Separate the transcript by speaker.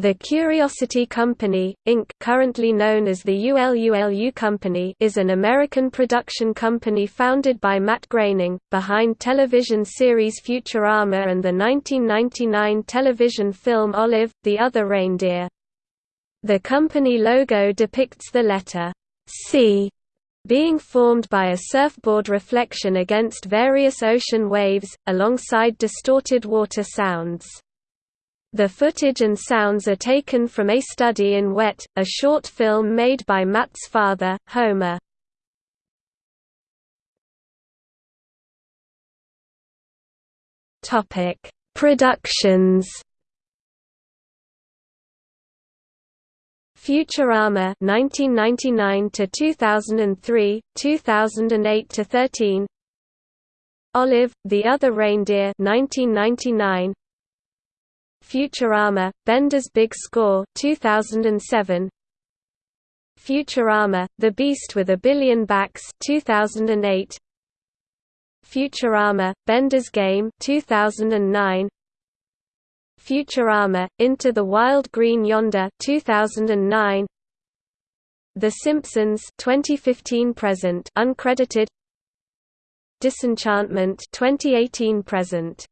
Speaker 1: The Curiosity Company, Inc. currently known as the ULULU Company is an American production company founded by Matt Groening, behind television series Futurama and the 1999 television film Olive, the Other Reindeer. The company logo depicts the letter C being formed by a surfboard reflection against various ocean waves, alongside distorted water sounds. The footage and sounds are taken from A Study in Wet, a short film made by Matt's father, Homer. Productions. Futurama 1999 to 2003, 2008 to 13. Olive, the Other Reindeer 1999, Futurama, Bender's Big Score 2007. Futurama, The Beast with a Billion Backs 2008. Futurama, Bender's Game 2009. Futurama, Into the Wild Green Yonder 2009. The Simpsons 2015 present uncredited Disenchantment 2018 present